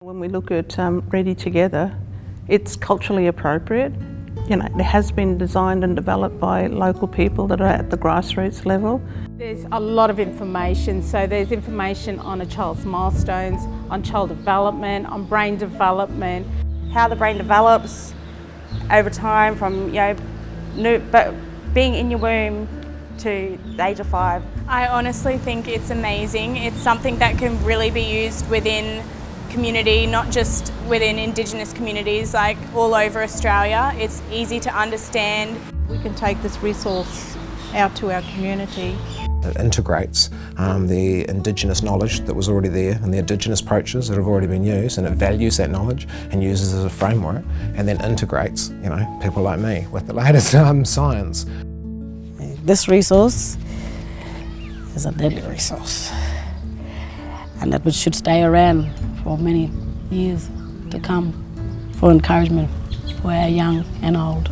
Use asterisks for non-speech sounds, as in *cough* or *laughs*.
When we look at um, Ready Together, it's culturally appropriate. You know, it has been designed and developed by local people that are at the grassroots level. There's a lot of information, so there's information on a child's milestones, on child development, on brain development. How the brain develops over time from, you know, new, but being in your womb to the age of five. I honestly think it's amazing. It's something that can really be used within community, not just within Indigenous communities, like all over Australia. It's easy to understand. We can take this resource out to our community. It integrates um, the Indigenous knowledge that was already there and the Indigenous approaches that have already been used and it values that knowledge and uses it as a framework and then integrates, you know, people like me with the *laughs* latest um, science. This resource is a deadly resource and that we should stay around for many years to come for encouragement for our young and old.